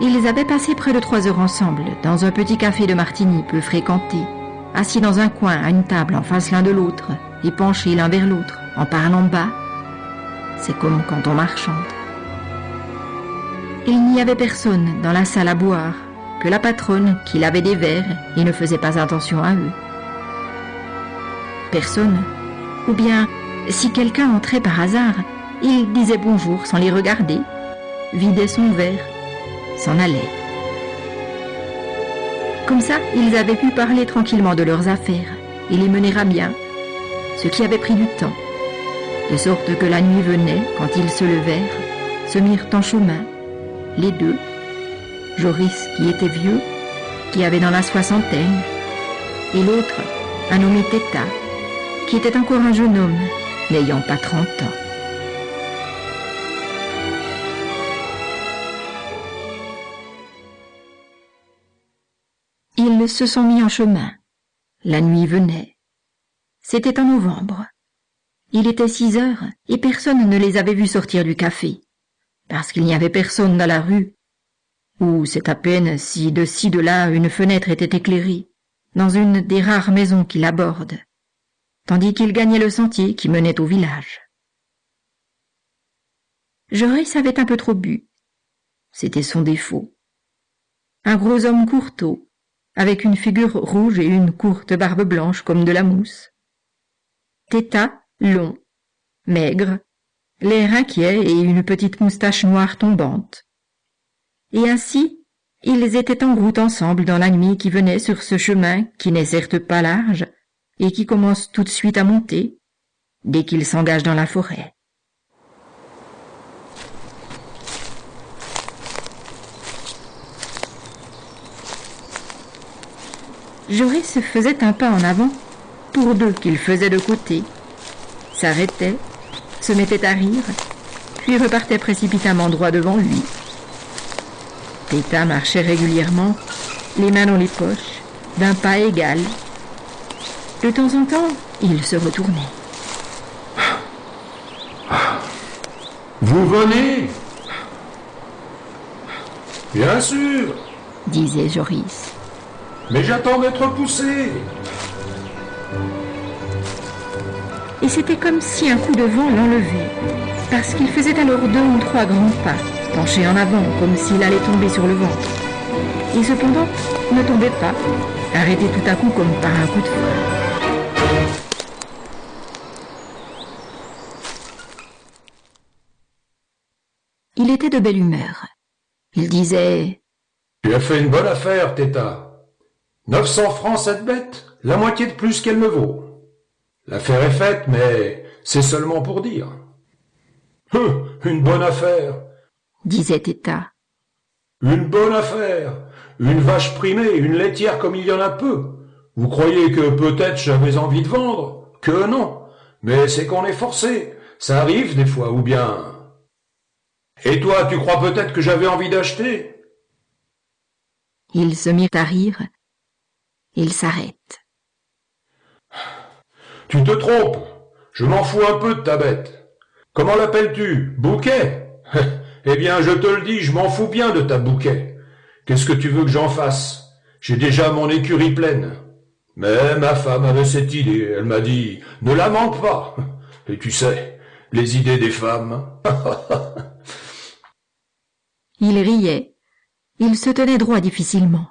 Ils avaient passé près de trois heures ensemble, dans un petit café de Martigny peu fréquenté, assis dans un coin à une table en face l'un de l'autre, et penchés l'un vers l'autre, en parlant bas. C'est comme quand on marchande. Il n'y avait personne dans la salle à boire, que la patronne qui lavait des verres et ne faisait pas attention à eux. Personne. Ou bien, si quelqu'un entrait par hasard, il disait bonjour sans les regarder, vidait son verre, s'en allait. Comme ça, ils avaient pu parler tranquillement de leurs affaires et les mener à bien, ce qui avait pris du temps, de sorte que la nuit venait, quand ils se levèrent, se mirent en chemin, les deux, Joris qui était vieux, qui avait dans la soixantaine, et l'autre, un nommé Teta, qui était encore un jeune homme, n'ayant pas trente ans. Se sont mis en chemin. La nuit venait. C'était en novembre. Il était six heures et personne ne les avait vus sortir du café, parce qu'il n'y avait personne dans la rue, ou c'est à peine si de ci de là une fenêtre était éclairée, dans une des rares maisons qui l'abordent, tandis qu'il gagnait le sentier qui menait au village. Joris avait un peu trop bu. C'était son défaut. Un gros homme courteau, avec une figure rouge et une courte barbe blanche comme de la mousse. Téta, long, maigre, l'air inquiet et une petite moustache noire tombante. Et ainsi, ils étaient en route ensemble dans la nuit qui venait sur ce chemin qui n'est certes pas large et qui commence tout de suite à monter dès qu'ils s'engagent dans la forêt. Joris se faisait un pas en avant, pour deux qu'il faisait de côté, s'arrêtait, se mettait à rire, puis repartait précipitamment droit devant lui. Péta marchait régulièrement, les mains dans les poches, d'un pas égal. De temps en temps, il se retournait. Vous venez? Bien sûr, disait Joris. Mais j'attends d'être poussé. Et c'était comme si un coup de vent l'enlevait, parce qu'il faisait alors deux ou trois grands pas, penché en avant, comme s'il allait tomber sur le ventre. Et cependant, ne tombait pas, arrêté tout à coup comme par un coup de fouet. Il était de belle humeur. Il disait Tu as fait une bonne affaire, Téta. 900 francs cette bête, la moitié de plus qu'elle me vaut. L'affaire est faite, mais c'est seulement pour dire. Hum, une bonne affaire, disait Téta. une bonne affaire. Une vache primée, une laitière comme il y en a peu. Vous croyez que peut-être j'avais envie de vendre? Que non. Mais c'est qu'on est forcé. Ça arrive des fois, ou bien... Et toi, tu crois peut-être que j'avais envie d'acheter? Ils se mirent à rire. Il s'arrête. Tu te trompes. Je m'en fous un peu de ta bête. Comment l'appelles-tu? Bouquet? Eh bien, je te le dis, je m'en fous bien de ta bouquet. Qu'est-ce que tu veux que j'en fasse? J'ai déjà mon écurie pleine. Mais ma femme avait cette idée. Elle m'a dit, ne la manque pas. Et tu sais, les idées des femmes. Il riait. Il se tenait droit difficilement.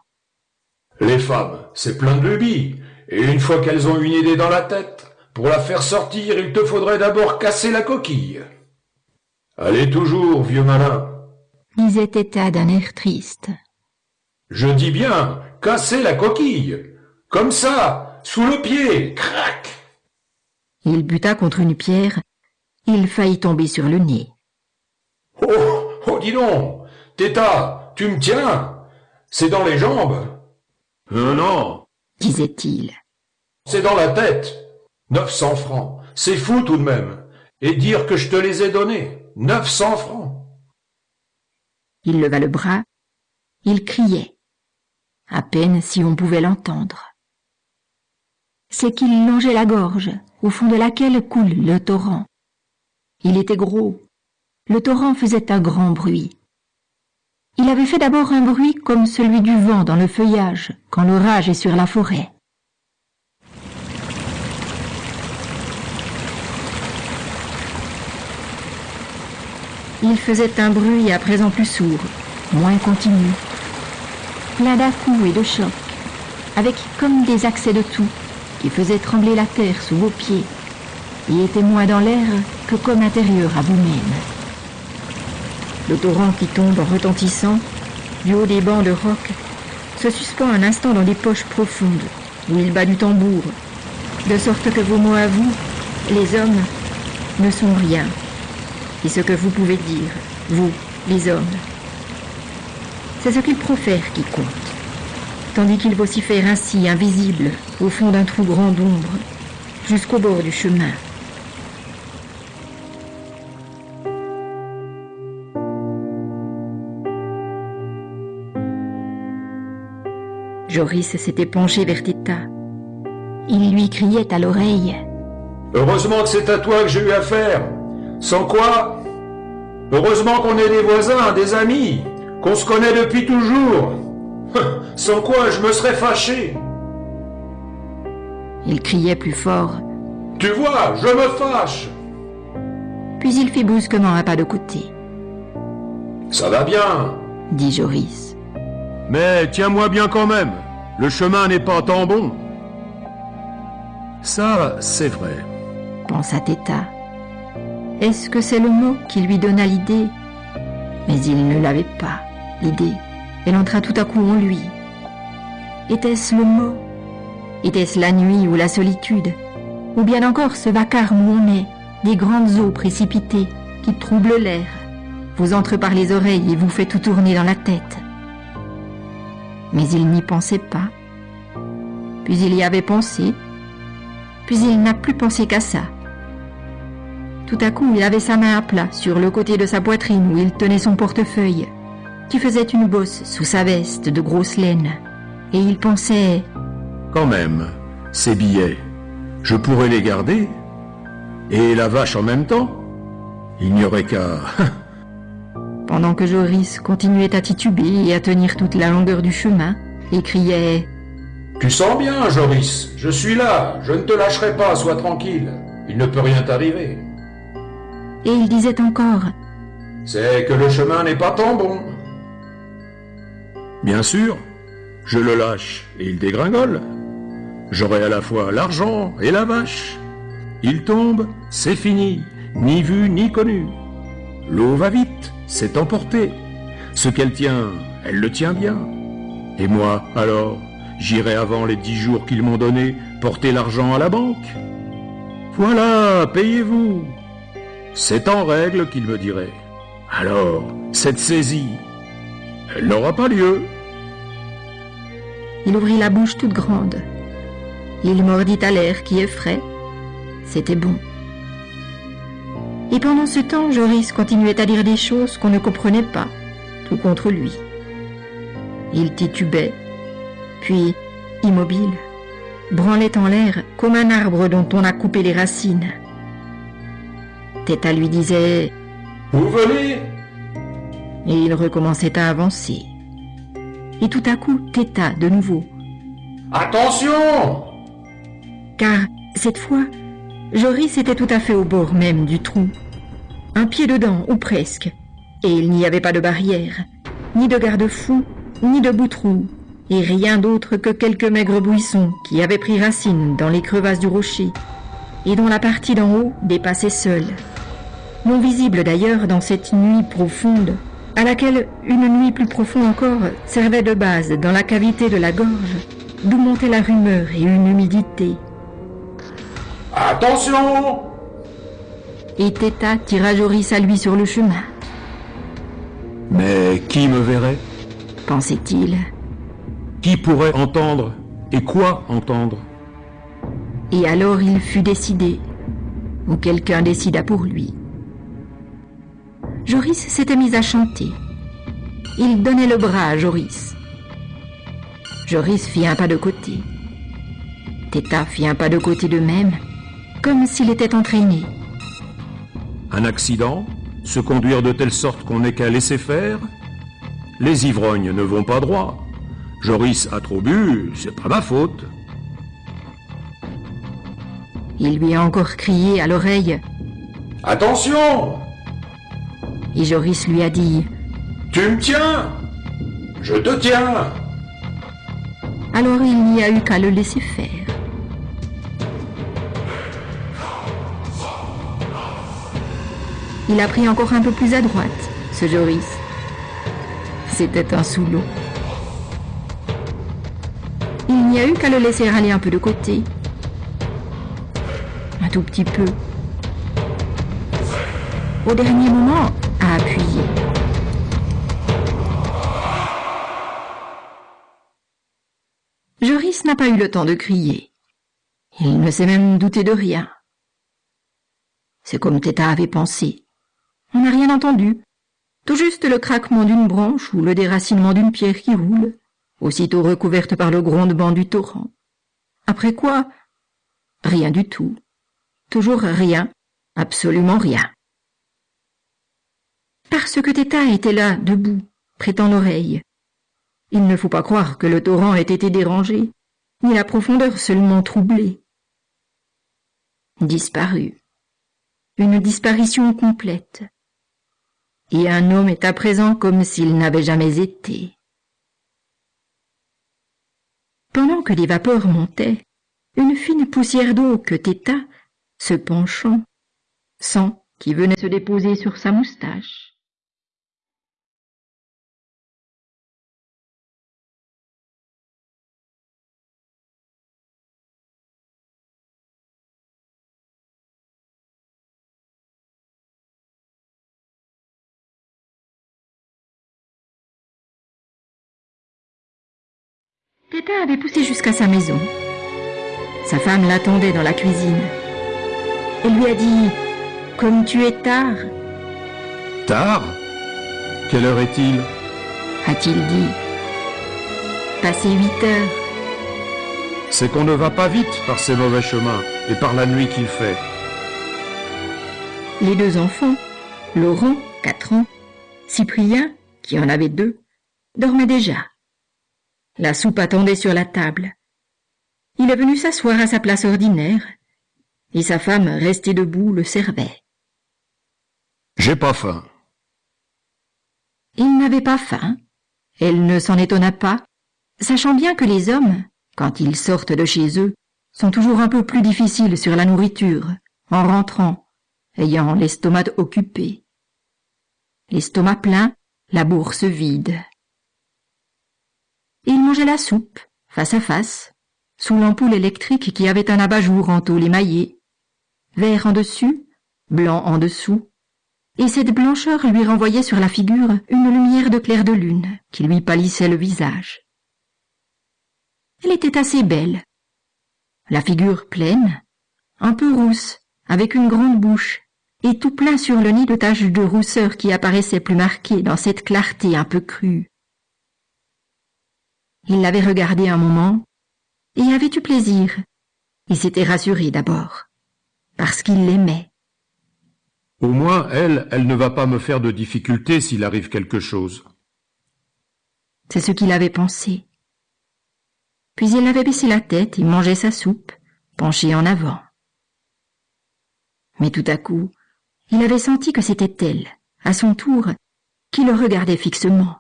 Les femmes, c'est plein de lubies. Et une fois qu'elles ont une idée dans la tête, pour la faire sortir, il te faudrait d'abord casser la coquille. Allez toujours, vieux malin. disait Téta d'un air triste. Je dis bien, casser la coquille. Comme ça, sous le pied, crac. Il buta contre une pierre. Il faillit tomber sur le nez. Oh, oh, dis donc, Téta, tu me tiens. C'est dans les jambes. Euh, non, disait-il. c'est dans la tête. 900 francs, c'est fou tout de même. Et dire que je te les ai donnés. 900 francs. Il leva le bras. Il criait. À peine si on pouvait l'entendre. C'est qu'il longeait la gorge, au fond de laquelle coule le torrent. Il était gros. Le torrent faisait un grand bruit. Il avait fait d'abord un bruit comme celui du vent dans le feuillage quand l'orage est sur la forêt. Il faisait un bruit à présent plus sourd, moins continu, plein dà et de chocs, avec comme des accès de tout qui faisaient trembler la terre sous vos pieds et était moins dans l'air que comme intérieur à vous-même. Le torrent qui tombe en retentissant du haut des bancs de roc se suspend un instant dans des poches profondes où il bat du tambour, de sorte que vos mots à vous, les hommes, ne sont rien. Et ce que vous pouvez dire, vous, les hommes, c'est ce qu'il profère qui compte, tandis qu'il vocifère ainsi, invisible, au fond d'un trou grand d'ombre, jusqu'au bord du chemin. Joris s'était penché vers Teta. Il lui criait à l'oreille. Heureusement que c'est à toi que j'ai eu affaire. Sans quoi? Heureusement qu'on est des voisins, des amis, qu'on se connaît depuis toujours. Sans quoi je me serais fâché. Il criait plus fort. Tu vois, je me fâche. Puis il fit brusquement un pas de côté. Ça va bien, dit Joris. Mais tiens-moi bien quand même. Le chemin n'est pas tant bon. Ça, c'est vrai. Pensa Teta. Est-ce que c'est le mot qui lui donna l'idée? Mais il ne l'avait pas, l'idée. Elle entra tout à coup en lui. Était-ce le mot? Était-ce la nuit ou la solitude? Ou bien encore ce vacarme où on est, des grandes eaux précipitées qui troublent l'air, vous entrent par les oreilles et vous fait tout tourner dans la tête mais il n'y pensait pas. Puis il y avait pensé, puis il n'a plus pensé qu'à ça. Tout à coup, il avait sa main à plat sur le côté de sa poitrine où il tenait son portefeuille, qui faisait une bosse sous sa veste de grosse laine, et il pensait Quand même, ces billets, je pourrais les garder, et la vache en même temps. Il n'y aurait qu'à pendant que Joris continuait à tituber et à tenir toute la longueur du chemin, et criait Tu sens bien, Joris, je suis là, je ne te lâcherai pas, sois tranquille, il ne peut rien t'arriver. Et il disait encore C'est que le chemin n'est pas tant bon. Bien sûr, je le lâche et il dégringole. J'aurai à la fois l'argent et la vache. Il tombe, c'est fini, ni vu ni connu. L'eau va vite, s'est emportée. Ce qu'elle tient, elle le tient bien. Et moi, alors, j'irai avant les dix jours qu'ils m'ont donnés porter l'argent à la banque. Voilà, payez-vous. C'est en règle, qu'il me dirait. Alors, cette saisie, elle n'aura pas lieu. Il ouvrit la bouche toute grande. Il mordit à l'air qui est frais. C'était bon. Et pendant ce temps, Joris continuait à dire des choses qu'on ne comprenait pas, tout contre lui. Il titubait, puis, immobile, branlait en l'air comme un arbre dont on a coupé les racines. Teta lui disait Vous venez Et il recommençait à avancer. Et tout à coup, Teta de nouveau. Attention Car, cette fois, Joris était tout à fait au bord même du trou. Un pied dedans, ou presque. Et il n'y avait pas de barrière, ni de garde-fou, ni de boutrou, et rien d'autre que quelques maigres buissons qui avaient pris racine dans les crevasses du rocher, et dont la partie d'en haut dépassait seule. Non visible d'ailleurs dans cette nuit profonde, à laquelle une nuit plus profonde encore servait de base dans la cavité de la gorge, d'où montait la rumeur et une humidité, Attention Et Teta tira Joris à lui sur le chemin. Mais qui me verrait? Pensait-il. Qui pourrait entendre? Et quoi entendre? Et alors il fut décidé, ou quelqu'un décida pour lui. Joris s'était mis à chanter. Il donnait le bras à Joris. Joris fit un pas de côté. Teta fit un pas de côté de même, comme s'il était entraîné. Un accident Se conduire de telle sorte qu'on n'ait qu'à laisser faire Les ivrognes ne vont pas droit. Joris a trop bu, c'est pas ma faute. Il lui a encore crié à l'oreille. Attention Et Joris lui a dit. Tu me tiens Je te tiens Alors il n'y a eu qu'à le laisser faire. Il a pris encore un peu plus à droite, ce Joris. C'était un sous-lot. Il n'y a eu qu'à le laisser aller un peu de côté. Un tout petit peu. Au dernier moment, à appuyer. Joris n'a pas eu le temps de crier. Il ne s'est même douté de rien. C'est comme Teta avait pensé. On n'a rien entendu. Tout juste le craquement d'une branche ou le déracinement d'une pierre qui roule, aussitôt recouverte par le grondement du torrent. Après quoi Rien du tout. Toujours rien, absolument rien. Parce que Téta était là, debout, prêtant l'oreille. Il ne faut pas croire que le torrent ait été dérangé, ni la profondeur seulement troublée. Disparu. Une disparition complète et un homme est à présent comme s'il n'avait jamais été. Pendant que les vapeurs montaient, une fine poussière d'eau que Téta, se penchant, sent qui venait se déposer sur sa moustache. Avait poussé jusqu'à sa maison. Sa femme l'attendait dans la cuisine. Elle lui a dit Comme tu es tard. Tard? Quelle heure est-il? A-t-il dit. Passé huit heures. C'est qu'on ne va pas vite par ces mauvais chemins et par la nuit qu'il fait. Les deux enfants, Laurent, quatre ans, Cyprien, qui en avait deux, dormaient déjà. La soupe attendait sur la table. Il est venu s'asseoir à sa place ordinaire, et sa femme, restée debout, le servait. J'ai pas faim. Il n'avait pas faim. Elle ne s'en étonna pas, sachant bien que les hommes, quand ils sortent de chez eux, sont toujours un peu plus difficiles sur la nourriture, en rentrant, ayant l'estomac occupé. L'estomac plein, la bourse vide il mangeait la soupe, face à face, sous l'ampoule électrique qui avait un abat-jour en tôle émaillée, vert en dessus, blanc en dessous, et cette blancheur lui renvoyait sur la figure une lumière de clair de lune qui lui pâlissait le visage. Elle était assez belle, la figure pleine, un peu rousse, avec une grande bouche, et tout plein sur le nez de taches de rousseur qui apparaissaient plus marquées dans cette clarté un peu crue. Il l'avait regardée un moment et avait eu plaisir? Il s'était rassuré d'abord, parce qu'il l'aimait. Au moins, elle, elle ne va pas me faire de difficultés s'il arrive quelque chose. C'est ce qu'il avait pensé. Puis il avait baissé la tête et mangeait sa soupe, penché en avant. Mais tout à coup, il avait senti que c'était elle, à son tour, qui le regardait fixement.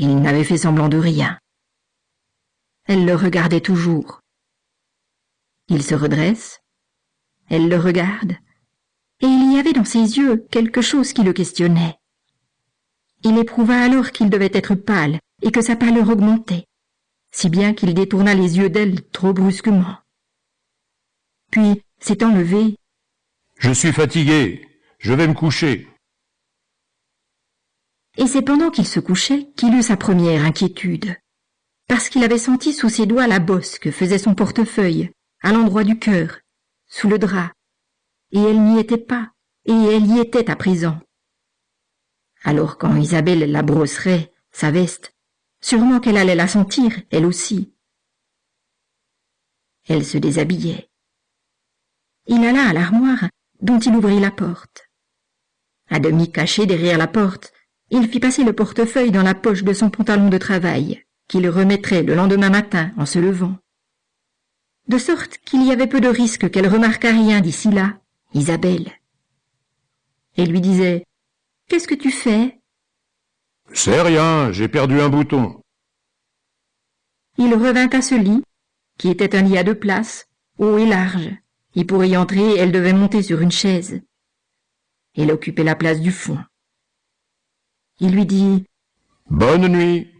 Il n'avait fait semblant de rien. Elle le regardait toujours. Il se redresse, elle le regarde, et il y avait dans ses yeux quelque chose qui le questionnait. Il éprouva alors qu'il devait être pâle et que sa pâleur augmentait, si bien qu'il détourna les yeux d'elle trop brusquement. Puis, s'étant levé, Je suis fatigué, je vais me coucher et c'est pendant qu'il se couchait qu'il eut sa première inquiétude, parce qu'il avait senti sous ses doigts la bosse que faisait son portefeuille, à l'endroit du cœur, sous le drap, et elle n'y était pas, et elle y était à présent. Alors quand Isabelle la brosserait, sa veste, sûrement qu'elle allait la sentir, elle aussi. Elle se déshabillait. Il alla à l'armoire, dont il ouvrit la porte. À demi caché derrière la porte, il fit passer le portefeuille dans la poche de son pantalon de travail, qu'il remettrait le lendemain matin en se levant. De sorte qu'il y avait peu de risque qu'elle remarquât rien d'ici là, Isabelle. Et lui disait Qu'est-ce que tu fais C'est rien, j'ai perdu un bouton. Il revint à ce lit, qui était un lit à deux places, haut et large, et pour y entrer, elle devait monter sur une chaise. Elle occupait la place du fond. Il lui dit Bonne nuit.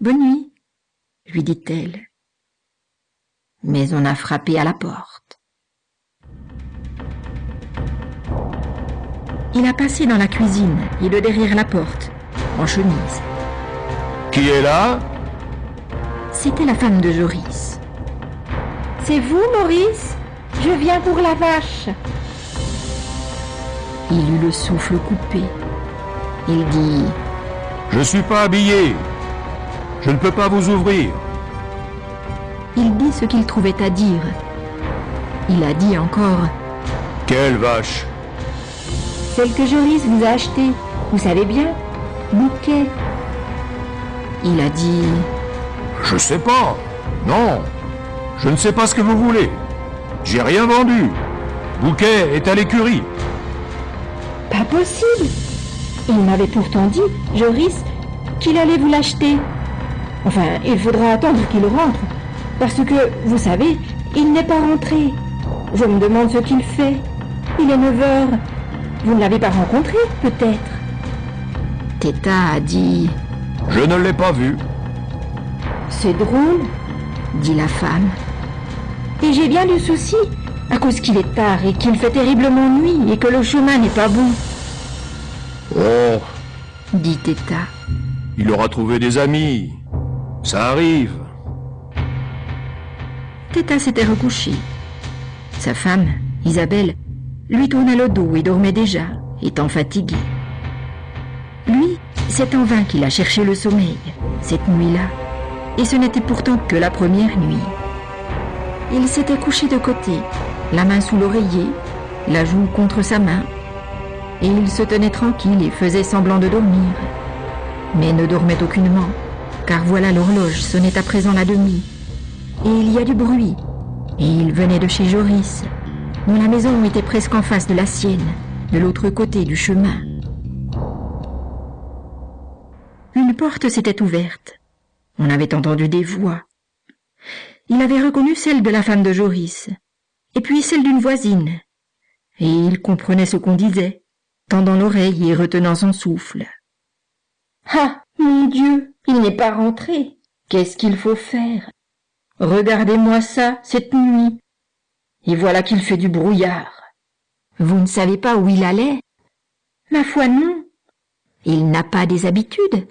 Bonne nuit, lui dit-elle. Mais on a frappé à la porte. Il a passé dans la cuisine et de derrière la porte, en chemise. Qui est là? C'était la femme de Joris. C'est vous, Maurice? Je viens pour la vache. Il eut le souffle coupé. Il dit Je suis pas habillé. Je ne peux pas vous ouvrir. Il dit ce qu'il trouvait à dire. Il a dit encore Quelle vache Celle que Joris vous a achetée. Vous savez bien Bouquet. Il a dit Je sais pas. Non. Je ne sais pas ce que vous voulez. J'ai rien vendu. Bouquet est à l'écurie. Pas possible Il m'avait pourtant dit, Joris, qu'il allait vous l'acheter. Enfin, il faudra attendre qu'il rentre. Parce que, vous savez, il n'est pas rentré. Je me demande ce qu'il fait. Il est 9 heures. Vous ne l'avez pas rencontré, peut-être? Teta a dit Je ne l'ai pas vu. C'est drôle, dit la femme. Et j'ai bien du souci, à cause qu'il est tard et qu'il fait terriblement nuit et que le chemin n'est pas bon. Oh, dit Teta. il aura trouvé des amis. Ça arrive. Teta s'était recouchée. Sa femme, Isabelle, lui tournait le dos et dormait déjà, étant fatiguée. Lui, c'est en vain qu'il a cherché le sommeil, cette nuit-là, et ce n'était pourtant que la première nuit. Il s'était couché de côté, la main sous l'oreiller, la joue contre sa main, et il se tenait tranquille et faisait semblant de dormir, mais ne dormait aucunement, car voilà l'horloge sonnait à présent la demi, et il y a du bruit, et il venait de chez Joris, dont la maison était presque en face de la sienne, de l'autre côté du chemin. Une porte s'était ouverte. On avait entendu des voix. Il avait reconnu celle de la femme de Joris, et puis celle d'une voisine, et il comprenait ce qu'on disait, tendant l'oreille et retenant son souffle. Ah, mon Dieu, il n'est pas rentré. Qu'est-ce qu'il faut faire? Regardez-moi ça, cette nuit. Et voilà qu'il fait du brouillard. Vous ne savez pas où il allait? Ma foi, non. Il n'a pas des habitudes.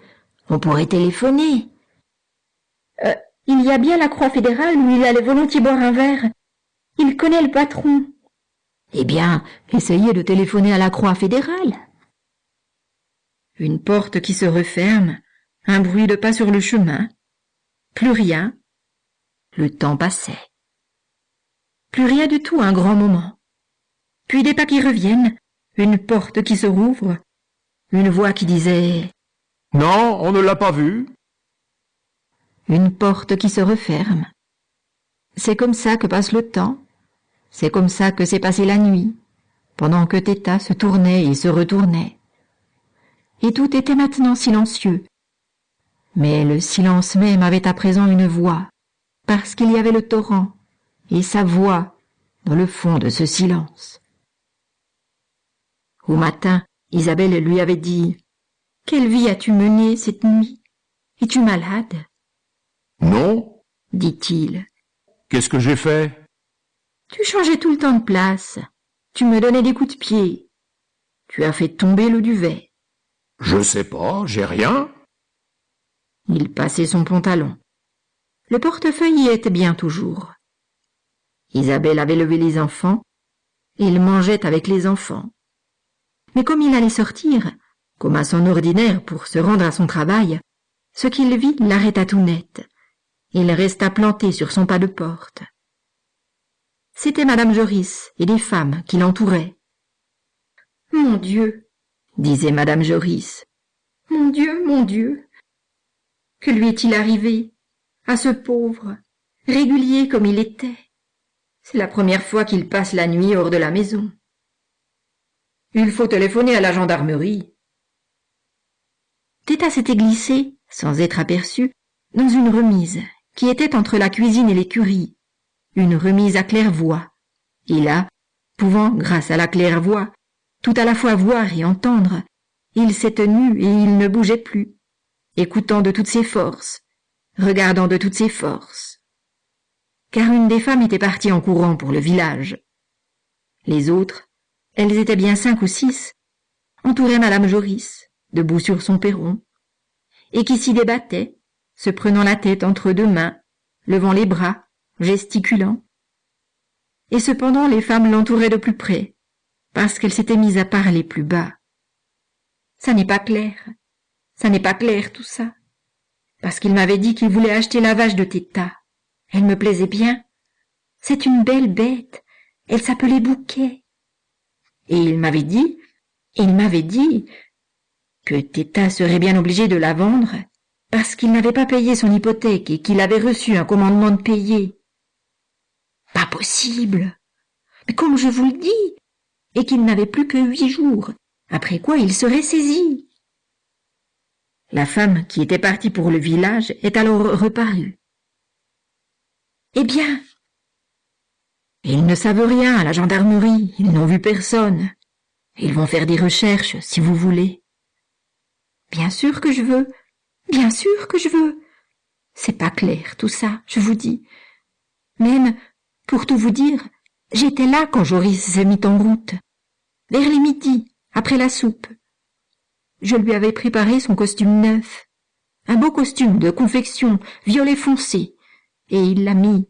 On pourrait téléphoner. Euh, il y a bien la Croix fédérale où il allait volontiers boire un verre. Il connaît le patron. Eh bien, essayez de téléphoner à la Croix fédérale. Une porte qui se referme, un bruit de pas sur le chemin. Plus rien. Le temps passait. Plus rien du tout un grand moment. Puis des pas qui reviennent, une porte qui se rouvre, une voix qui disait Non, on ne l'a pas vu. Une porte qui se referme. C'est comme ça que passe le temps. C'est comme ça que s'est passée la nuit, pendant que Teta se tournait et se retournait. Et tout était maintenant silencieux. Mais le silence même avait à présent une voix, parce qu'il y avait le torrent, et sa voix dans le fond de ce silence. Au matin, Isabelle lui avait dit Quelle vie as-tu menée cette nuit? Es-tu malade? Non. dit-il. Qu'est-ce que j'ai fait? Tu changeais tout le temps de place. Tu me donnais des coups de pied. Tu as fait tomber le duvet. Je sais pas, j'ai rien. Il passait son pantalon. Le portefeuille y était bien toujours. Isabelle avait levé les enfants, et il mangeait avec les enfants. Mais comme il allait sortir, comme à son ordinaire pour se rendre à son travail, ce qu'il vit l'arrêta tout net. Il resta planté sur son pas de porte. C'était madame Joris et des femmes qui l'entouraient. Mon Dieu, disait madame Joris, Mon Dieu, mon Dieu. Que lui est-il arrivé à ce pauvre, régulier comme il était? C'est la première fois qu'il passe la nuit hors de la maison. Il faut téléphoner à la gendarmerie. Téta s'était glissé, sans être aperçu, dans une remise qui était entre la cuisine et l'écurie, une remise à claire-voix. Et là, pouvant, grâce à la claire-voix, tout à la fois voir et entendre, il s'est tenu et il ne bougeait plus, écoutant de toutes ses forces, regardant de toutes ses forces. Car une des femmes était partie en courant pour le village. Les autres, elles étaient bien cinq ou six, entouraient Madame Joris, debout sur son perron, et qui s'y débattaient, se prenant la tête entre deux mains, levant les bras, gesticulant. Et cependant les femmes l'entouraient de plus près, parce qu'elle s'était mise à parler plus bas. Ça n'est pas clair, ça n'est pas clair tout ça, parce qu'il m'avait dit qu'il voulait acheter la vache de Téta. Elle me plaisait bien. C'est une belle bête, elle s'appelait Bouquet. Et il m'avait dit, il m'avait dit que Téta serait bien obligé de la vendre parce qu'il n'avait pas payé son hypothèque et qu'il avait reçu un commandement de payer. Pas possible. Mais comme je vous le dis, et qu'il n'avait plus que huit jours, après quoi il serait saisi. La femme qui était partie pour le village est alors reparue. Eh bien Ils ne savent rien à la gendarmerie, ils n'ont vu personne. Ils vont faire des recherches, si vous voulez. Bien sûr que je veux, Bien sûr que je veux. C'est pas clair tout ça, je vous dis. Même, pour tout vous dire, j'étais là quand Joris s'est mis en route. Vers les midi, après la soupe. Je lui avais préparé son costume neuf. Un beau costume de confection, violet foncé. Et il l'a mis.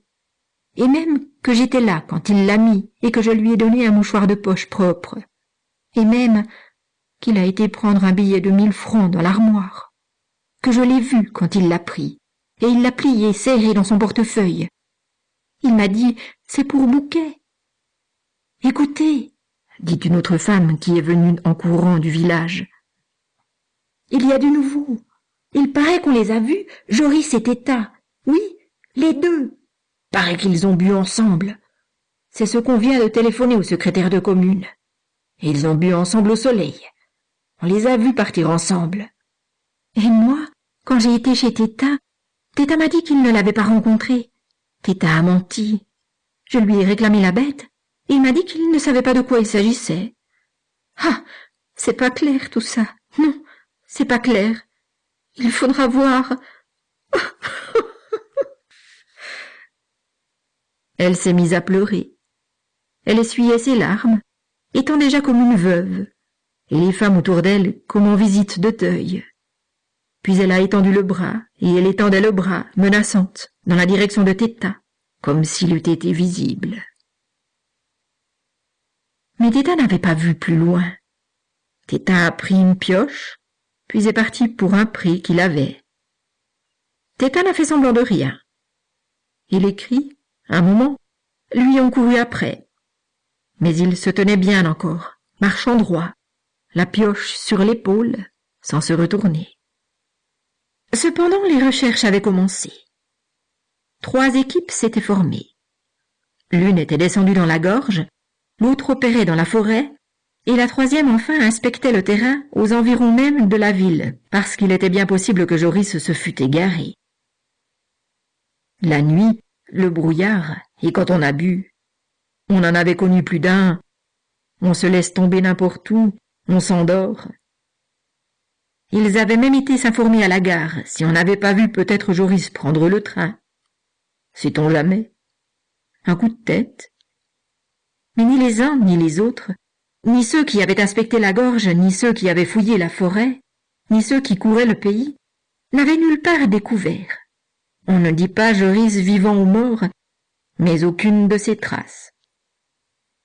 Et même que j'étais là quand il l'a mis et que je lui ai donné un mouchoir de poche propre. Et même qu'il a été prendre un billet de mille francs dans l'armoire que je l'ai vu quand il l'a pris, et il l'a plié serré dans son portefeuille. Il m'a dit C'est pour Bouquet. Écoutez, dit une autre femme qui est venue en courant du village. Il y a du nouveau. Il paraît qu'on les a vus, Joris et Téta. Oui, les deux. Paraît qu'ils ont bu ensemble. C'est ce qu'on vient de téléphoner au secrétaire de commune. Ils ont bu ensemble au soleil. On les a vus partir ensemble. Et moi, quand j'ai été chez Téta, Téta m'a dit qu'il ne l'avait pas rencontré. Téta a menti. Je lui ai réclamé la bête, il m'a dit qu'il ne savait pas de quoi il s'agissait. Ah, c'est pas clair tout ça. Non, c'est pas clair. Il faudra voir. Elle s'est mise à pleurer. Elle essuyait ses larmes, étant déjà comme une veuve, et les femmes autour d'elle comme en visite de deuil. Puis elle a étendu le bras, et elle étendait le bras, menaçante, dans la direction de Téta, comme s'il eût été visible. Mais Téta n'avait pas vu plus loin. Téta a pris une pioche, puis est parti pour un prix qu'il avait. Téta n'a fait semblant de rien. Il écrit, un moment, lui ont couru après. Mais il se tenait bien encore, marchant droit, la pioche sur l'épaule, sans se retourner. Cependant, les recherches avaient commencé. Trois équipes s'étaient formées. L'une était descendue dans la gorge, l'autre opérait dans la forêt, et la troisième enfin inspectait le terrain aux environs même de la ville, parce qu'il était bien possible que Joris se fût égaré. La nuit, le brouillard, et quand on a bu, on en avait connu plus d'un, on se laisse tomber n'importe où, on s'endort, ils avaient même été s'informer à la gare si on n'avait pas vu peut-être Joris prendre le train. Sait-on jamais Un coup de tête Mais ni les uns ni les autres, ni ceux qui avaient inspecté la gorge, ni ceux qui avaient fouillé la forêt, ni ceux qui couraient le pays, n'avaient nulle part découvert. On ne dit pas Joris vivant ou mort, mais aucune de ses traces.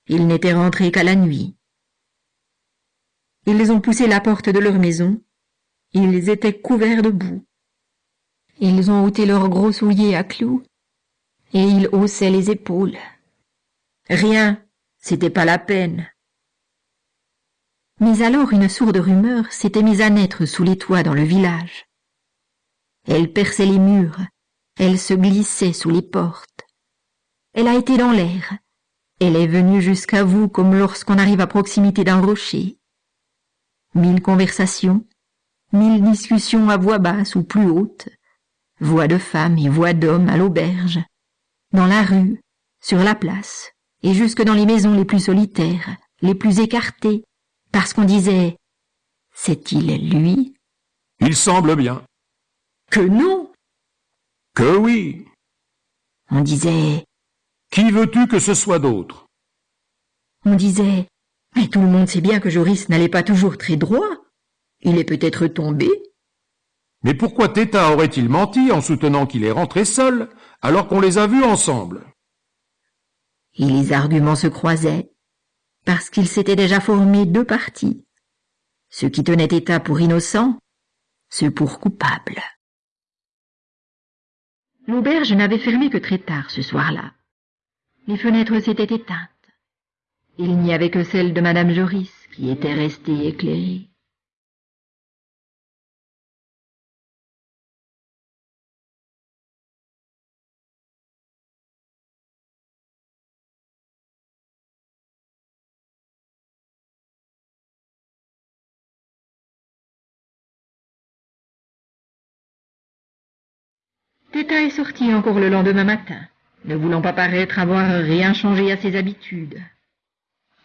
Il n'était rentré qu'à la nuit. Ils ont poussé la porte de leur maison, ils étaient couverts de boue. Ils ont ôté leurs gros souliers à clous, et ils haussaient les épaules. Rien, c'était pas la peine. Mais alors une sourde rumeur s'était mise à naître sous les toits dans le village. Elle perçait les murs, elle se glissait sous les portes. Elle a été dans l'air, elle est venue jusqu'à vous comme lorsqu'on arrive à proximité d'un rocher. Mille conversations, mille discussions à voix basse ou plus haute, voix de femmes et voix d'hommes à l'auberge, dans la rue, sur la place, et jusque dans les maisons les plus solitaires, les plus écartées, parce qu'on disait C'est-il lui? Il semble bien. Que non Que oui. On disait Qui veux-tu que ce soit d'autre? On disait Mais tout le monde sait bien que Joris n'allait pas toujours très droit. Il est peut-être tombé. Mais pourquoi Téta aurait-il menti en soutenant qu'il est rentré seul, alors qu'on les a vus ensemble? Et les arguments se croisaient, parce qu'il s'était déjà formé deux partis. Ceux qui tenaient Téta pour innocent, ceux pour coupable. L'auberge n'avait fermé que très tard ce soir-là. Les fenêtres s'étaient éteintes. Il n'y avait que celle de Madame Joris qui était restée éclairée. Est sorti encore le lendemain matin, ne voulant pas paraître avoir rien changé à ses habitudes.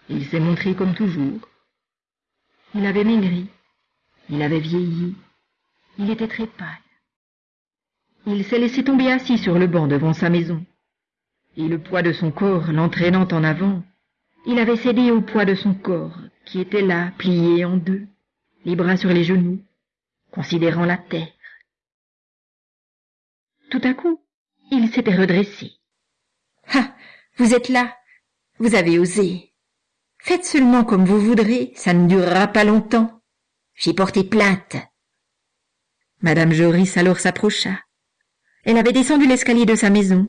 Il s'est montré comme toujours. Il avait maigri, il avait vieilli, il était très pâle. Il s'est laissé tomber assis sur le banc devant sa maison, et le poids de son corps l'entraînant en avant, il avait cédé au poids de son corps, qui était là, plié en deux, les bras sur les genoux, considérant la terre. Tout à coup, il s'était redressé. Ah, vous êtes là. Vous avez osé. Faites seulement comme vous voudrez, ça ne durera pas longtemps. J'ai porté plainte. Madame Joris alors s'approcha. Elle avait descendu l'escalier de sa maison.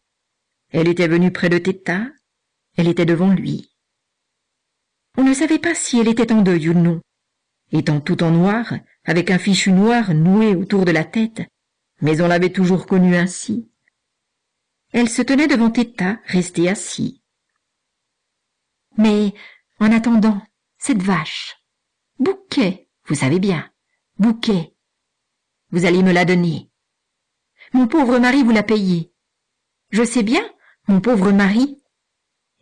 Elle était venue près de Téta. Elle était devant lui. On ne savait pas si elle était en deuil ou non. Étant tout en noir, avec un fichu noir noué autour de la tête, mais on l'avait toujours connue ainsi. Elle se tenait devant Téta, restée assis. Mais, en attendant, cette vache, Bouquet, vous savez bien, Bouquet, vous allez me la donner. Mon pauvre mari vous l'a payé. Je sais bien, mon pauvre mari.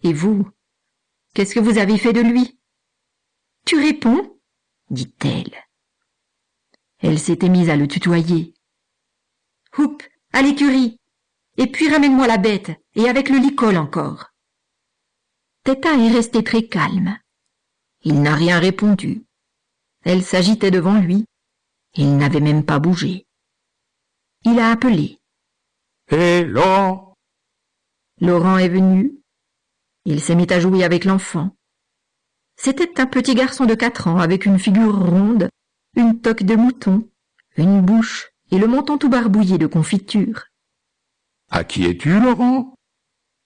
Et vous, qu'est-ce que vous avez fait de lui? Tu réponds dit-elle. Elle s'était mise à le tutoyer. Houp, à l'écurie. Et puis ramène-moi la bête, et avec le licol encore. Téta est restée très calme. Il n'a rien répondu. Elle s'agitait devant lui. Il n'avait même pas bougé. Il a appelé. Hé, Laurent Laurent est venu. Il s'est mis à jouer avec l'enfant. C'était un petit garçon de quatre ans avec une figure ronde, une toque de mouton, une bouche et le menton tout barbouillé de confiture. À qui es-tu, Laurent?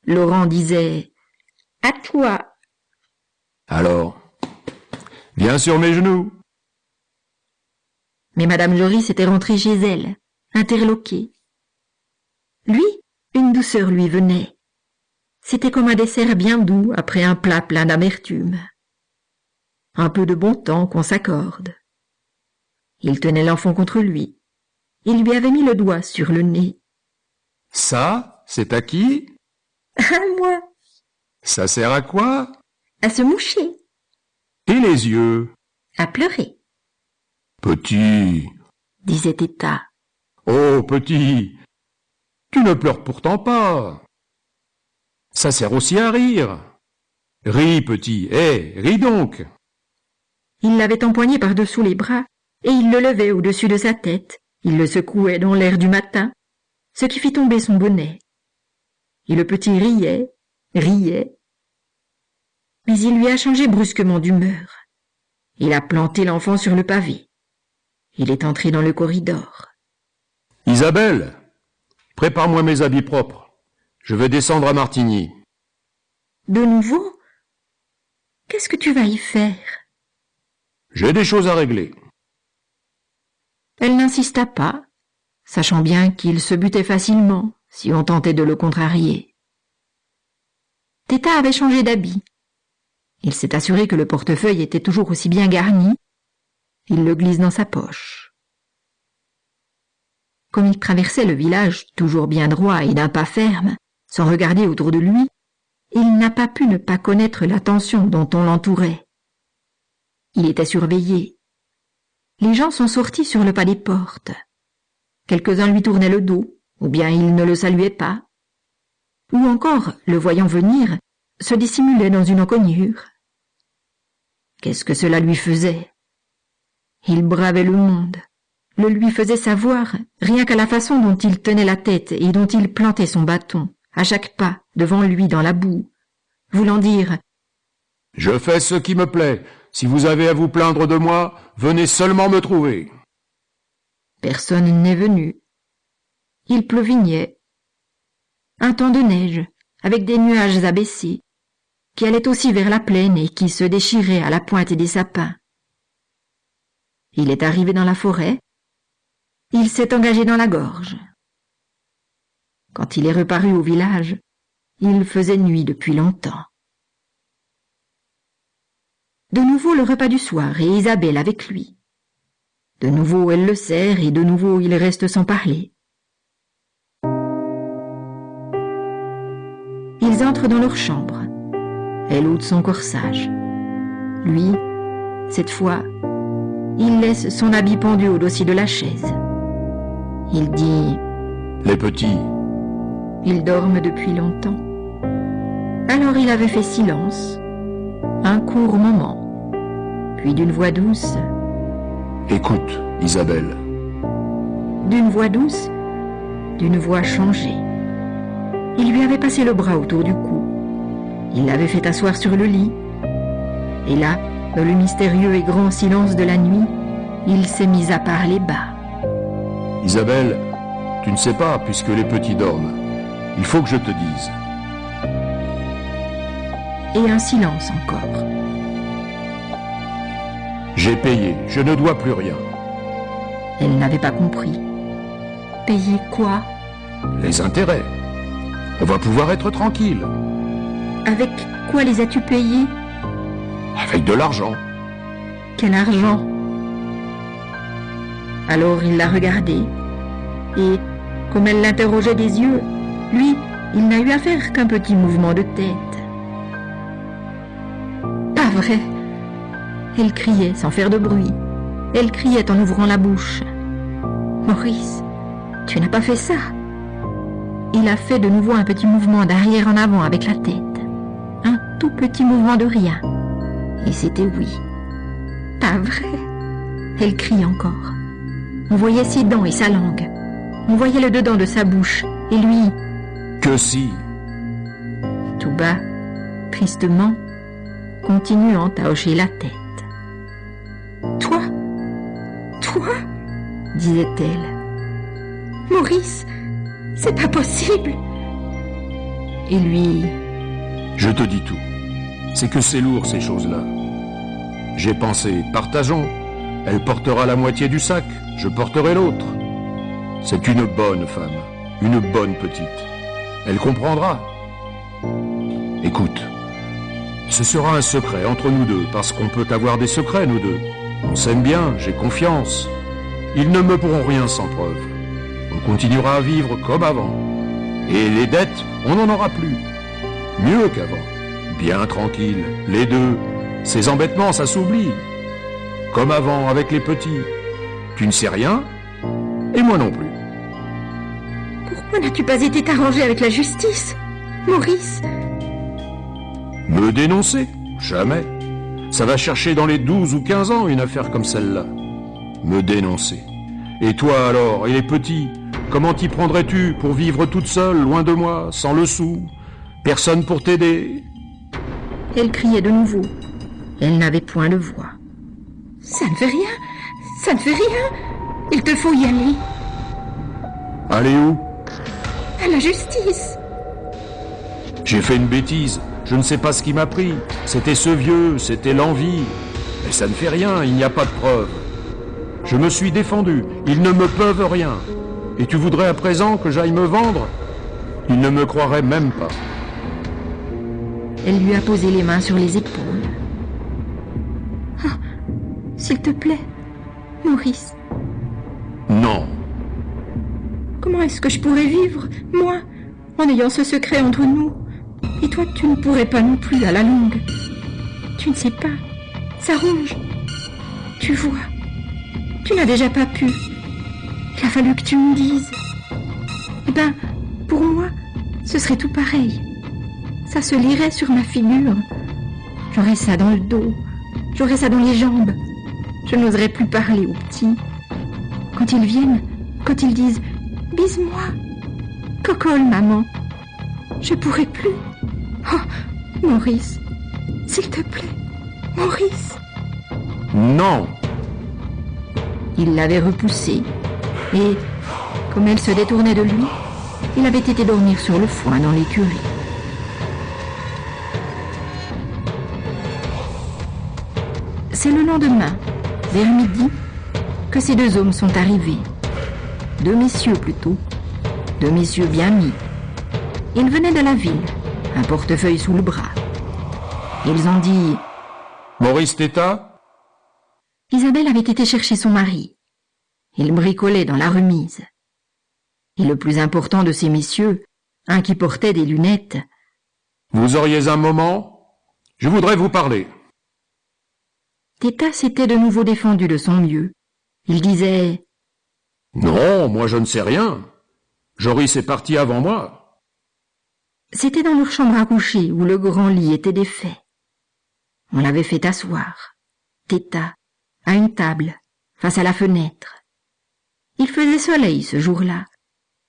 Laurent disait À toi. Alors, viens sur mes genoux. Mais Madame Joris était rentrée chez elle, interloquée. Lui, une douceur lui venait. C'était comme un dessert bien doux après un plat plein d'amertume. Un peu de bon temps qu'on s'accorde. Il tenait l'enfant contre lui. Il lui avait mis le doigt sur le nez. Ça, c'est à qui? À moi, Ça sert à quoi? À se moucher, Et les yeux? À pleurer, Petit. Disait Téta. Oh, petit. Tu ne pleures pourtant pas. Ça sert aussi à rire. Ris, petit, hé, ris donc. Il l'avait empoigné par-dessous les bras, et il le levait au-dessus de sa tête. Il le secouait dans l'air du matin, ce qui fit tomber son bonnet. Et le petit riait, riait. Mais il lui a changé brusquement d'humeur. Il a planté l'enfant sur le pavé. Il est entré dans le corridor. Isabelle, prépare-moi mes habits propres. Je vais descendre à Martigny. De nouveau? Qu'est-ce que tu vas y faire? J'ai des choses à régler. Elle n'insista pas, sachant bien qu'il se butait facilement si on tentait de le contrarier. Teta avait changé d'habit. Il s'est assuré que le portefeuille était toujours aussi bien garni. Il le glisse dans sa poche. Comme il traversait le village toujours bien droit et d'un pas ferme, sans regarder autour de lui, il n'a pas pu ne pas connaître l'attention dont on l'entourait. Il était surveillé. Les gens sont sortis sur le pas des portes. Quelques-uns lui tournaient le dos, ou bien ils ne le saluaient pas. Ou encore, le voyant venir, se dissimulaient dans une encoignure. Qu'est-ce que cela lui faisait? Il bravait le monde, le lui faisait savoir rien qu'à la façon dont il tenait la tête et dont il plantait son bâton, à chaque pas, devant lui dans la boue, voulant dire Je fais ce qui me plaît. Si vous avez à vous plaindre de moi, venez seulement me trouver. Personne n'est venu. Il pleuvignait. Un temps de neige, avec des nuages abaissés, qui allait aussi vers la plaine et qui se déchirait à la pointe des sapins. Il est arrivé dans la forêt. Il s'est engagé dans la gorge. Quand il est reparu au village, il faisait nuit depuis longtemps. De nouveau le repas du soir et Isabelle avec lui. De nouveau elle le sert et de nouveau il reste sans parler. Ils entrent dans leur chambre. Elle ôte son corsage. Lui, cette fois, il laisse son habit pendu au dossier de la chaise. Il dit Les petits. Ils dorment depuis longtemps. Alors il avait fait silence, un court moment, puis d'une voix douce, Écoute, Isabelle. d'une voix douce, d'une voix changée. Il lui avait passé le bras autour du cou. Il l'avait fait asseoir sur le lit. Et là, dans le mystérieux et grand silence de la nuit, il s'est mis à parler bas. Isabelle, tu ne sais pas, puisque les petits dorment. Il faut que je te dise. Et un silence encore. J'ai payé, je ne dois plus rien. Elle n'avait pas compris. Payer quoi? Les intérêts. On va pouvoir être tranquille. Avec quoi les as-tu payés? Avec de l'argent. Quel argent? Alors il l'a regardée, et, comme elle l'interrogeait des yeux, lui, il n'a eu à faire qu'un petit mouvement de tête. Pas vrai Elle criait sans faire de bruit. Elle criait en ouvrant la bouche. Maurice, tu n'as pas fait ça Il a fait de nouveau un petit mouvement d'arrière en avant avec la tête. Un tout petit mouvement de rien. Et c'était oui. Pas vrai Elle crie encore. On voyait ses dents et sa langue. On voyait le dedans de sa bouche. Et lui, Que si tout bas, tristement, continuant à hocher la tête. Toi? Toi? disait-elle. Maurice, c'est pas possible Et lui, Je te dis tout. C'est que c'est lourd ces choses-là. J'ai pensé, partageons. Elle portera la moitié du sac, je porterai l'autre. C'est une bonne femme, une bonne petite. Elle comprendra. Écoute, ce sera un secret entre nous deux, parce qu'on peut avoir des secrets, nous deux. On s'aime bien, j'ai confiance. Ils ne me pourront rien sans preuve. On continuera à vivre comme avant. Et les dettes, on n'en aura plus. Mieux qu'avant. Bien tranquille, les deux. Ces embêtements, ça s'oublie. Comme avant avec les petits. Tu ne sais rien, et moi non plus. pourquoi n'as-tu pas été t'arranger avec la justice Maurice? Me dénoncer Jamais. Ça va chercher dans les 12 ou 15 ans une affaire comme celle-là. Me dénoncer. Et toi alors, et les petits Comment t'y prendrais-tu pour vivre toute seule, loin de moi, sans le sou? Personne pour t'aider Elle criait de nouveau. Elle n'avait point de voix. Ça ne fait rien Ça ne fait rien Il te faut y aller Allez où? À la justice J'ai fait une bêtise. Je ne sais pas ce qui m'a pris. C'était ce vieux, c'était l'envie. Mais ça ne fait rien, il n'y a pas de preuve. Je me suis défendu, ils ne me peuvent rien. Et tu voudrais à présent que j'aille me vendre? Ils ne me croiraient même pas. Elle lui a posé les mains sur les épaules. Ah, s'il te plaît, Maurice, Non. comment est-ce que je pourrais vivre, moi, en ayant ce secret entre nous? Et toi, tu ne pourrais pas non plus à la longue. Tu ne sais pas, ça ronge. Tu vois, tu n'as déjà pas pu. Il a fallu que tu me dises. Eh ben, pour moi, ce serait tout pareil. Ça se lirait sur ma figure. J'aurais ça dans le dos. J'aurais ça dans les jambes. Je n'oserais plus parler aux petits. Quand ils viennent, quand ils disent Bise-moi. Cocole, maman. Je pourrais plus. Oh, Maurice. S'il te plaît. Maurice. Non. Il l'avait repoussée. Et, comme elle se détournait de lui, il avait été dormir sur le foin dans l'écurie. C'est le lendemain, vers midi, que ces deux hommes sont arrivés. Deux messieurs plutôt. Deux messieurs bien mis. Ils venaient de la ville, un portefeuille sous le bras. Ils ont dit Maurice Téta Isabelle avait été chercher son mari. Il bricolait dans la remise. Et le plus important de ces messieurs, un qui portait des lunettes, Vous auriez un moment? Je voudrais vous parler. Téta s'était de nouveau défendu de son mieux. Il disait Non, moi je ne sais rien. Joris est parti avant moi. C'était dans leur chambre à coucher où le grand lit était défait. On l'avait fait asseoir, Téta, à une table, face à la fenêtre. Il faisait soleil ce jour-là.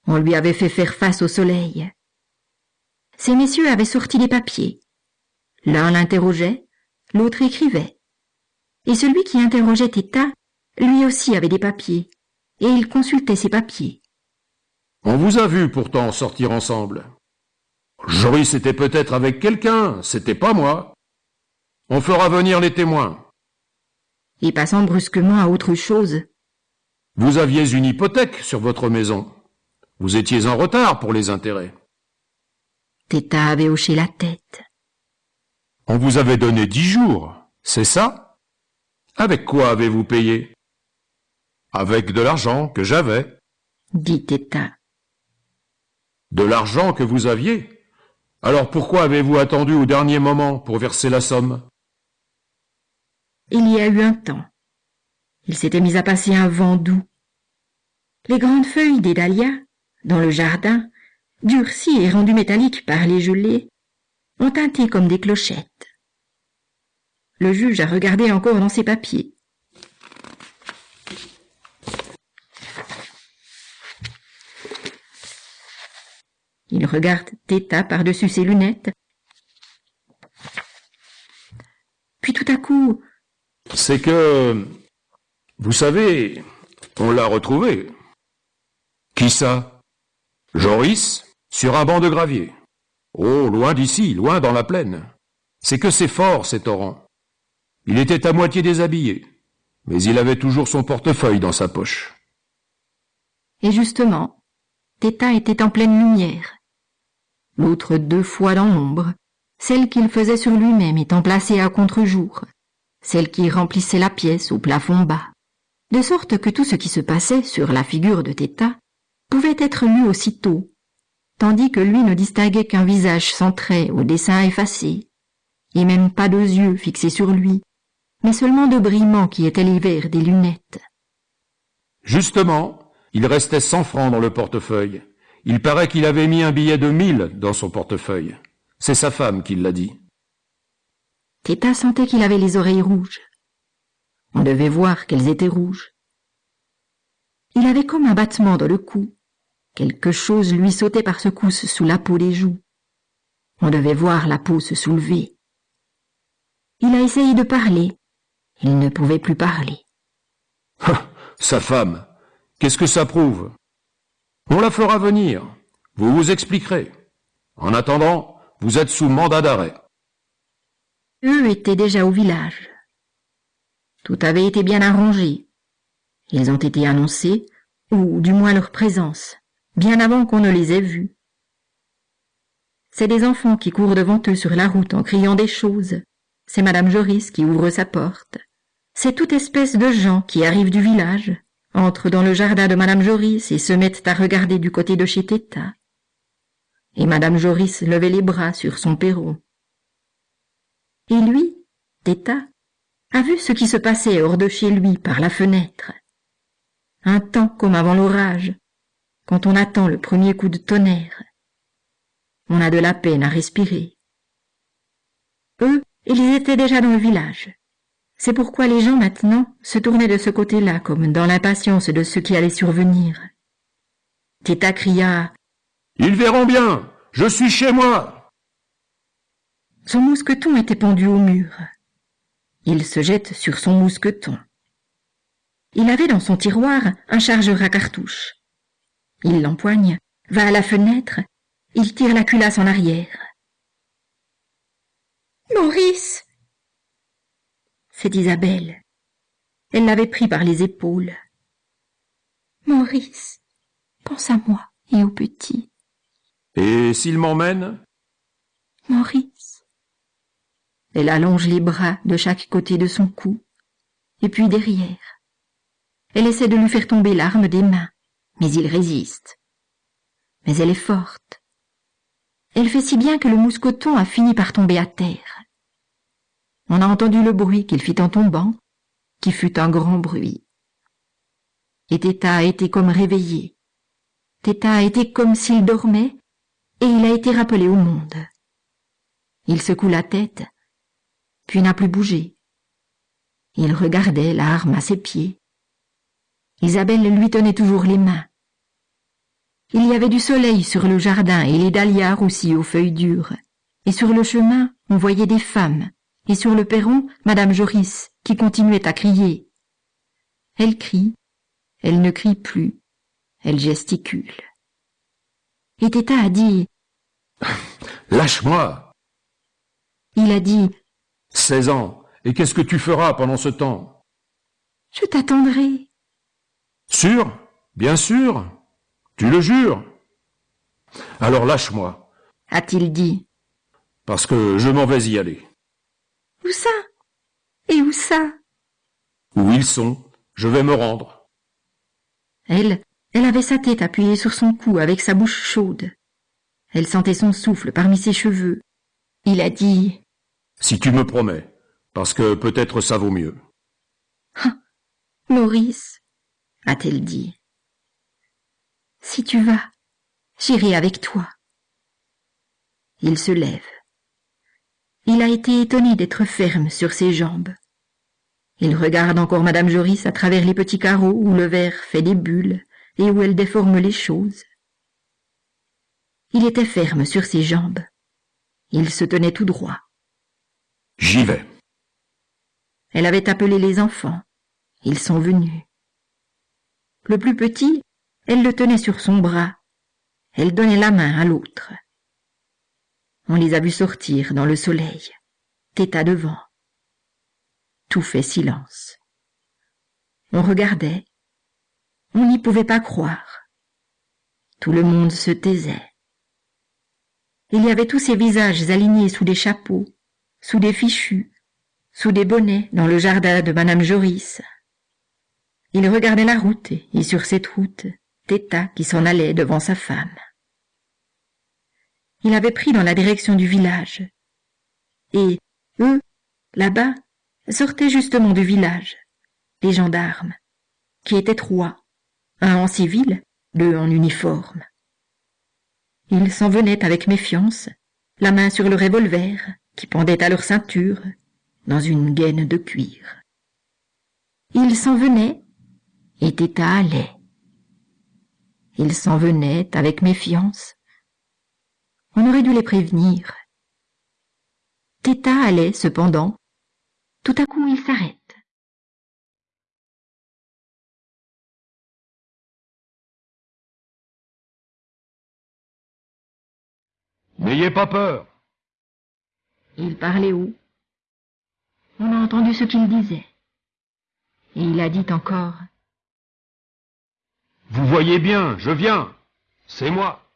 On lui avait fait faire face au soleil. Ces messieurs avaient sorti des papiers. L'un l'interrogeait, l'autre écrivait. Et celui qui interrogeait Téta, lui aussi avait des papiers, et il consultait ces papiers. On vous a vu pourtant sortir ensemble. Joris était peut-être avec quelqu'un, c'était pas moi. On fera venir les témoins. Et passant brusquement à autre chose, Vous aviez une hypothèque sur votre maison. Vous étiez en retard pour les intérêts. Téta avait hoché la tête. On vous avait donné dix jours, c'est ça? Avec quoi avez-vous payé? Avec de l'argent que j'avais. dit Téta. De l'argent que vous aviez Alors pourquoi avez-vous attendu au dernier moment pour verser la somme? Il y a eu un temps. Il s'était mis à passer un vent doux. Les grandes feuilles des dahlias, dans le jardin, durcies et rendues métalliques par les gelées, ont tinté comme des clochettes. Le juge a regardé encore dans ses papiers. Il regarde Téta par-dessus ses lunettes. Puis tout à coup, C'est que... Vous savez, on l'a retrouvé. Qui ça? Joris, sur un banc de gravier. Oh, loin d'ici, loin dans la plaine. C'est que c'est fort, ces torrents. Il était à moitié déshabillé, mais il avait toujours son portefeuille dans sa poche. Et justement, Téta était en pleine lumière. L'autre deux fois dans l'ombre, celle qu'il faisait sur lui-même étant placée à contre-jour, celle qui remplissait la pièce au plafond bas, de sorte que tout ce qui se passait sur la figure de Téta pouvait être lu aussitôt, tandis que lui ne distinguait qu'un visage sans traits au dessin effacé, et même pas deux yeux fixés sur lui, mais seulement deux brillements qui étaient les verres des lunettes. Justement, il restait cent francs dans le portefeuille. Il paraît qu'il avait mis un billet de mille dans son portefeuille. C'est sa femme qui l'a dit. Téta sentait qu'il avait les oreilles rouges. On devait voir qu'elles étaient rouges. Il avait comme un battement dans le cou. Quelque chose lui sautait par secousses sous la peau des joues. On devait voir la peau se soulever. Il a essayé de parler. Il ne pouvait plus parler. Ah, Sa femme. Qu'est-ce que ça prouve? On la fera venir. Vous vous expliquerez. En attendant, vous êtes sous mandat d'arrêt. Eux étaient déjà au village. Tout avait été bien arrangé. Ils ont été annoncés, ou du moins leur présence, bien avant qu'on ne les ait vus. C'est des enfants qui courent devant eux sur la route en criant des choses. C'est Madame Joris qui ouvre sa porte. C'est toute espèce de gens qui arrivent du village, entrent dans le jardin de Madame Joris et se mettent à regarder du côté de chez Téta. Et Madame Joris levait les bras sur son perron. Et lui, Téta, a vu ce qui se passait hors de chez lui par la fenêtre. Un temps comme avant l'orage, quand on attend le premier coup de tonnerre. On a de la peine à respirer. Eux, ils étaient déjà dans le village. C'est pourquoi les gens maintenant se tournaient de ce côté-là comme dans l'impatience de ce qui allait survenir. Téta cria Ils verront bien Je suis chez moi Son mousqueton était pendu au mur. Il se jette sur son mousqueton. Il avait dans son tiroir un chargeur à cartouches. Il l'empoigne, va à la fenêtre, il tire la culasse en arrière. Maurice c'est Isabelle. Elle l'avait pris par les épaules. Maurice, pense à moi et au petit. Et s'il m'emmène? Maurice. Elle allonge les bras de chaque côté de son cou, et puis derrière. Elle essaie de lui faire tomber l'arme des mains, mais il résiste. Mais elle est forte. Elle fait si bien que le mousqueton a fini par tomber à terre. On a entendu le bruit qu'il fit en tombant, qui fut un grand bruit. Et Téta a été comme réveillé. Téta a été comme s'il dormait, et il a été rappelé au monde. Il secoue la tête, puis n'a plus bougé. Il regardait l'arme à ses pieds. Isabelle lui tenait toujours les mains. Il y avait du soleil sur le jardin et les dahlias aussi aux feuilles dures, et sur le chemin on voyait des femmes, et sur le perron, Madame Joris, qui continuait à crier. Elle crie, elle ne crie plus, elle gesticule. Et Téta a dit Lâche-moi Il a dit Seize ans, et qu'est-ce que tu feras pendant ce temps? Je t'attendrai. Sûr? Bien sûr Tu le jures Alors lâche-moi, a-t-il dit. parce que je m'en vais y aller. Où ça? Et où ça? Où ils sont, je vais me rendre. Elle, elle avait sa tête appuyée sur son cou avec sa bouche chaude. Elle sentait son souffle parmi ses cheveux. Il a dit Si tu me promets, parce que peut-être ça vaut mieux. Maurice, a-t-elle dit. Si tu vas, j'irai avec toi. Il se lève. Il a été étonné d'être ferme sur ses jambes. Il regarde encore Madame Joris à travers les petits carreaux où le verre fait des bulles et où elle déforme les choses. Il était ferme sur ses jambes. Il se tenait tout droit. J'y vais. Elle avait appelé les enfants. Ils sont venus. Le plus petit, elle le tenait sur son bras. Elle donnait la main à l'autre. On les a vus sortir dans le soleil, Téta devant. Tout fait silence. On regardait. On n'y pouvait pas croire. Tout le monde se taisait. Il y avait tous ces visages alignés sous des chapeaux, sous des fichus, sous des bonnets dans le jardin de Madame Joris. Il regardait la route et sur cette route, Téta qui s'en allait devant sa femme. Il avait pris dans la direction du village. Et eux, là-bas, sortaient justement du village, les gendarmes, qui étaient trois, un en civil, deux en uniforme. Ils s'en venaient avec méfiance, la main sur le revolver qui pendait à leur ceinture, dans une gaine de cuir. Ils s'en venaient et Téta allait. Ils s'en venaient avec méfiance, on aurait dû les prévenir. Téta allait, cependant. Tout à coup, il s'arrête. N'ayez pas peur. Il parlait haut. On a entendu ce qu'il disait. Et il a dit encore Vous voyez bien, je viens. C'est moi.